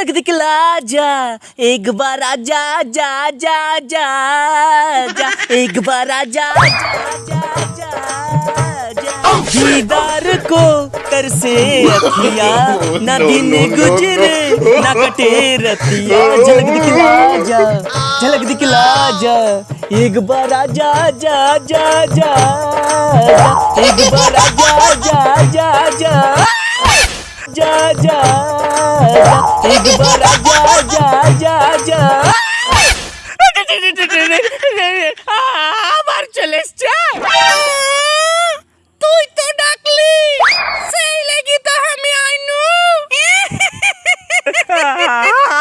दिखला जा एक बार आजा जा जा जा जा एक बार आजा जा जा जा जा दीदार को कर से अखिया ना दिन गुजरे ना कटे रतिया झलक दिखला जा झलक दिखला जा एक बार आजा जा जा जा जा एक बार आजा जा जा जा जा जा जा एक बार जा जा जा जा আবার চলে এসছে তুই তো ডাকলি সেই লাগি তো আমি আইনু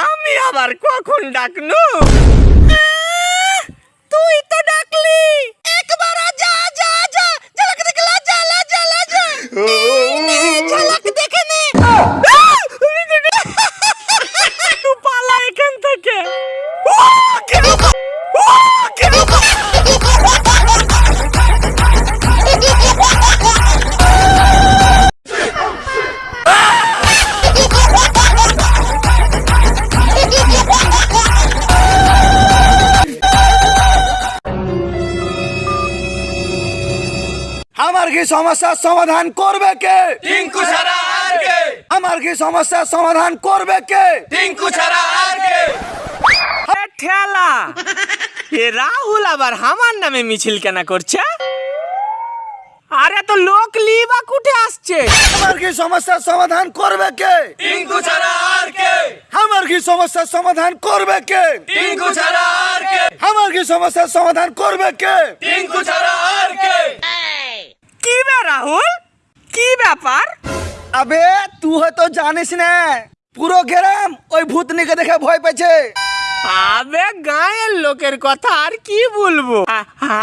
আমি আবার কখন ডাকনু আমার কি সমস্যার সমাধান করবে কে? টিঙ্কু ছাড়া আর কে? আমার কি সমস্যার সমাধান করবে কে? টিঙ্কু ছাড়া আর কে? ঠেলা। এ রাহুল আবার আমার নামে মিছিল কেন করছে? আরে তো লোক লিবা কুঠে আসছে। আমার কি সমস্যার সমাধান করবে কে? টিঙ্কু ছাড়া আর কে? আমার কি সমস্যার সমাধান করবে কে? টিঙ্কু ছাড়া আর কে? আমার কি সমস্যার সমাধান করবে কে? টিঙ্কু ছাড়া আর কে? কি বে রাহুল? কি ব্যাপার? আবে তুই হয়তো জানিস না পুরো গ্রাম ওই ভূতনিকে দেখে ভয় পেয়েছে। আবে গায়ের লোকের কথা আর কি বলব?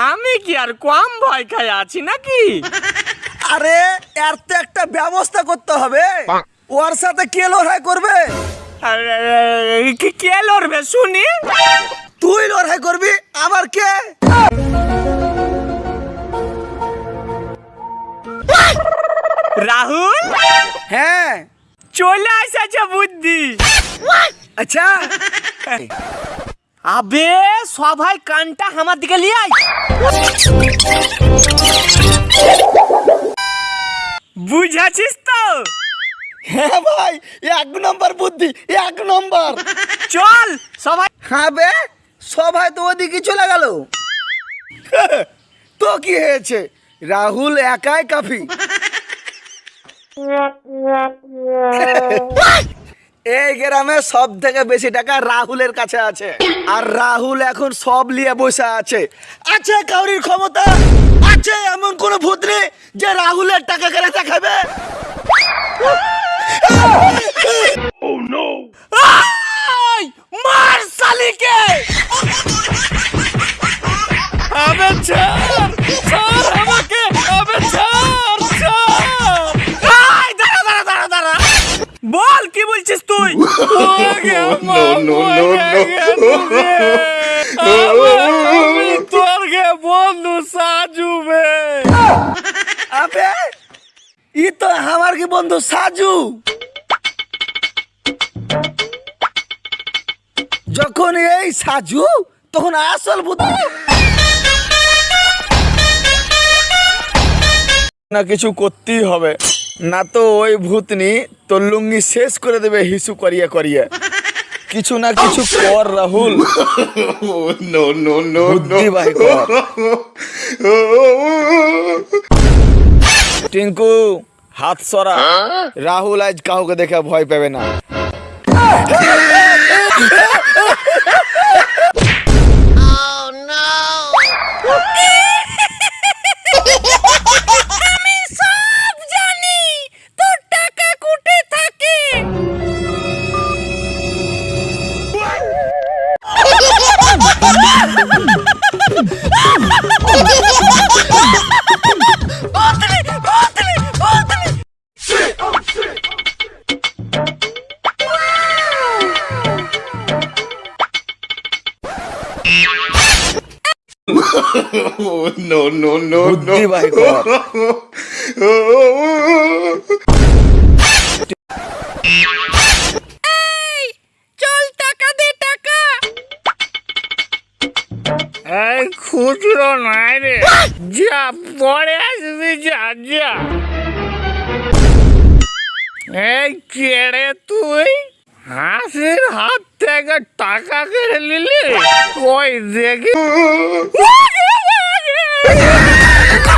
আমি কি আর কম ভয় খাই আছি নাকি? আরে এর তো একটা ব্যবস্থা করতে হবে। ওর সাথে কে লড়াই করবে? কি কে লড়বে শুনি? তুই লড়াই করবি আবার কে? রাহুল? হ্যাঁ। চলে এসেছে বুদ্ধি। আচ্ছা। আবে সবাই কানটা আমার দিকে লিয়ে আয়। বুঝাছিস তো? হ্যাঁ ভাই এক নম্বর বুদ্ধি এক নম্বর। চল সবাই হ্যাঁ বে সবাই তো ওদিকে চলে গেল। তো কি হয়েছে? রাহুল একাই কাফি। এই গ্রামে সব থেকে বেশি টাকা রাহুলের কাছে আছে। আর রাহুল এখন সব নিয়ে বসে আছে। আছে কাউরির ক্ষমতা আছে এমন কোন ভূত নেই যে রাহুলের টাকা কেড়ে দেখাবে শালিকে! আবে বলছিস তুই নো নো নো তোর গে বন্ধু সাজু বে আবে ই তো আমার কি বন্ধু সাজু যখন এই সাজু তখন আসল ভূত না কিছু করতেই হবে। না তো ওই ভূতনি তোর লুঙ্গি শেষ করে দেবে হিসু করিয়া করিয়া। কিছু না কিছু কর রাহুল। নো নো নো বুদ্ধি বাই কর। টিঙ্কু হাত সরা। রাহুল আজ কাউকে দেখে ভয় পাবে না। no, no, no, no. এই চল টাকা দে টাকা। এই খুচরো নাই রে। যা পরে আসবি যা যা। এই কেড়ে তুই হাসির হাত থেকে টাকা কেড়ে নিলি? ওই দেখি? あ!